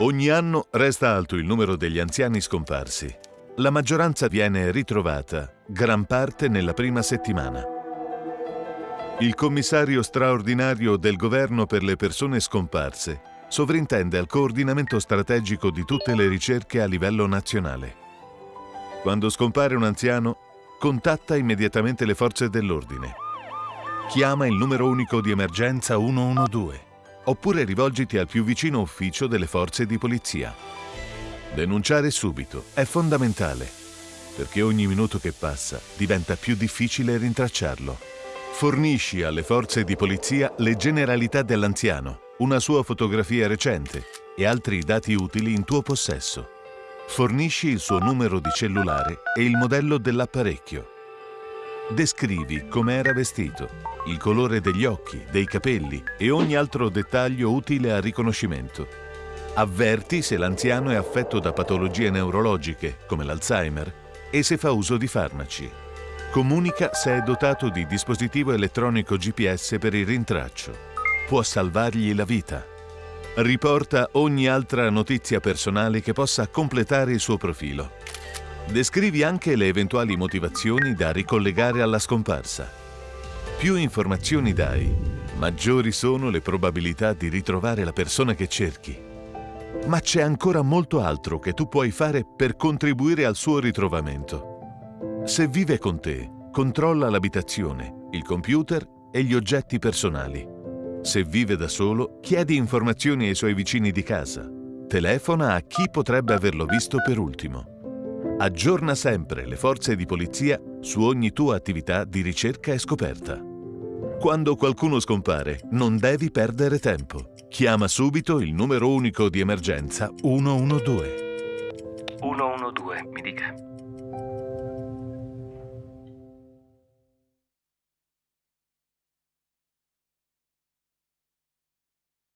Ogni anno resta alto il numero degli anziani scomparsi. La maggioranza viene ritrovata, gran parte nella prima settimana. Il commissario straordinario del governo per le persone scomparse sovrintende al coordinamento strategico di tutte le ricerche a livello nazionale. Quando scompare un anziano, contatta immediatamente le forze dell'ordine. Chiama il numero unico di emergenza 112 oppure rivolgiti al più vicino ufficio delle forze di polizia. Denunciare subito è fondamentale, perché ogni minuto che passa diventa più difficile rintracciarlo. Fornisci alle forze di polizia le generalità dell'anziano, una sua fotografia recente e altri dati utili in tuo possesso. Fornisci il suo numero di cellulare e il modello dell'apparecchio. Descrivi come era vestito, il colore degli occhi, dei capelli e ogni altro dettaglio utile al riconoscimento. Avverti se l'anziano è affetto da patologie neurologiche, come l'Alzheimer, e se fa uso di farmaci. Comunica se è dotato di dispositivo elettronico GPS per il rintraccio. Può salvargli la vita. Riporta ogni altra notizia personale che possa completare il suo profilo. Descrivi anche le eventuali motivazioni da ricollegare alla scomparsa. Più informazioni dai, maggiori sono le probabilità di ritrovare la persona che cerchi. Ma c'è ancora molto altro che tu puoi fare per contribuire al suo ritrovamento. Se vive con te, controlla l'abitazione, il computer e gli oggetti personali. Se vive da solo, chiedi informazioni ai suoi vicini di casa. Telefona a chi potrebbe averlo visto per ultimo. Aggiorna sempre le forze di polizia su ogni tua attività di ricerca e scoperta. Quando qualcuno scompare, non devi perdere tempo. Chiama subito il numero unico di emergenza 112. 112, mi dica.